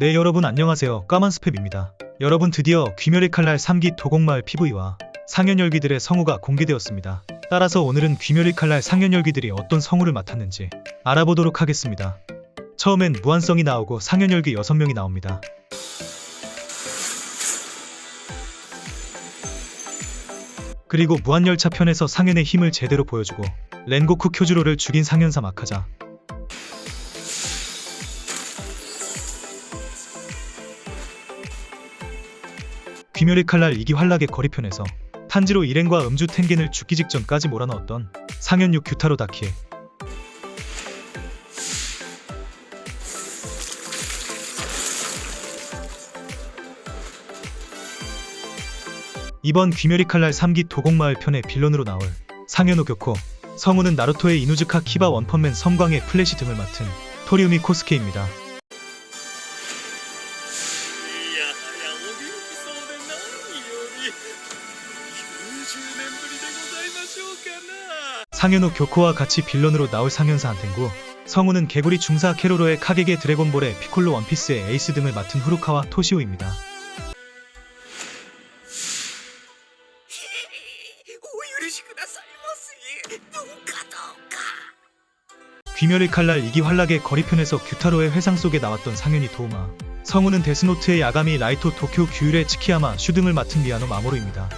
네 여러분 안녕하세요 까만 스팸입니다. 여러분 드디어 귀멸의 칼날 3기 도곡마을 PV와 상현열기들의 성우가 공개되었습니다. 따라서 오늘은 귀멸의 칼날 상현열기들이 어떤 성우를 맡았는지 알아보도록 하겠습니다. 처음엔 무한성이 나오고 상현열기 6명이 나옵니다. 그리고 무한열차 편에서 상현의 힘을 제대로 보여주고 렌고쿠 쿄주로를 죽인 상현사 마카자 귀멸의 칼날 2기 환락의 거리편에서 탄지로 일행과 음주 텐겐을 죽기 직전까지 몰아넣었던 상현육 규타로 다키에 이번 귀멸의 칼날 3기 도공마을 편의 빌런으로 나올 상현오 교코 성우는 나루토의 이누즈카 키바 원펀맨 섬광의 플래시 등을 맡은 토리우미 코스케입니다. 상현오 교코와 같이 빌런으로 나올 상현사 한텐구 성우는 개구리 중사 캐로로의 카게게 드래곤볼의 피콜로 원피스의 에이스 등을 맡은 후루카와 토시오입니다. 귀멸의 칼날 이기 환락의 거리편에서 규타로의 회상 속에 나왔던 상현이 도우마 성우는 데스노트의 야가미 라이토 도쿄 구울의 츠키야마 슈 등을 맡은 미야노 마모루입니다.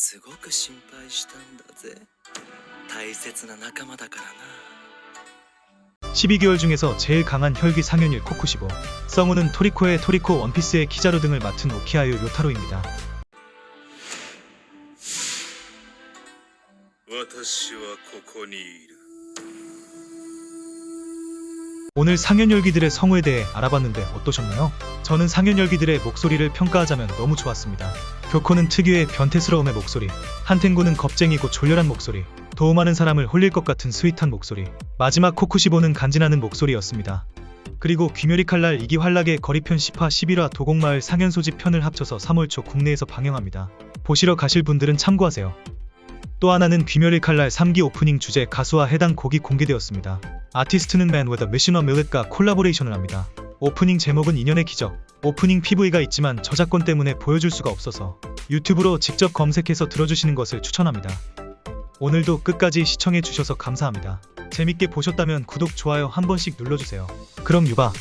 すごく心配したんだぜ大切な仲間だからな 12개월 중에서 제일 강한 혈기 상현일 코쿠시보 성우는 토리코의 토리코 원피스의 키자루 등을 맡은 오키아유 요타로입니다. 私はここにいる 오늘 상현열기들의 성우에 대해 알아봤는데 어떠셨나요? 저는 상현열기들의 목소리를 평가하자면 너무 좋았습니다. 교코는 특유의 변태스러움의 목소리, 한텐구는 겁쟁이고 졸렬한 목소리, 도우마는 사람을 홀릴 것 같은 스윗한 목소리, 마지막 코쿠시보는 간지나는 목소리였습니다. 그리고 귀멸의 칼날 2기 환락의 거리편 10화 11화 도공마을 상현소집 편을 합쳐서 3월 초 국내에서 방영합니다. 보시러 가실 분들은 참고하세요. 또 하나는 귀멸의 칼날 3기 오프닝 주제 가수와 해당 곡이 공개되었습니다. 아티스트는 MAN WITH A MISSION milet과 콜라보레이션을 합니다. 오프닝 제목은 인연의 기적. 오프닝 PV가 있지만 저작권 때문에 보여줄 수가 없어서 유튜브로 직접 검색해서 들어주시는 것을 추천합니다. 오늘도 끝까지 시청해주셔서 감사합니다. 재밌게 보셨다면 구독, 좋아요 한 번씩 눌러주세요. 그럼 유바.